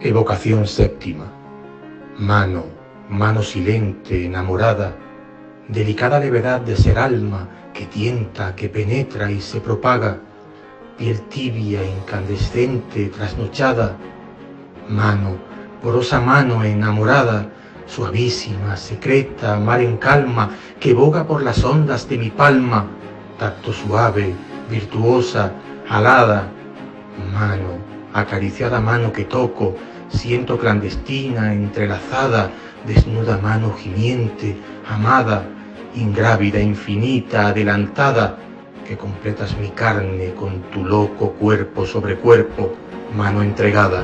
Evocación séptima. Mano, mano silente, enamorada, delicada levedad de ser alma que tienta, que penetra y se propaga, piel tibia, incandescente, trasnochada, mano, porosa mano enamorada, suavísima, secreta, mar en calma, que boga por las ondas de mi palma, tacto suave, virtuosa, alada, mano, acariciada mano que toco, siento clandestina, entrelazada, desnuda mano gimiente, amada, ingrávida, infinita, adelantada, que completas mi carne con tu loco cuerpo sobre cuerpo, mano entregada.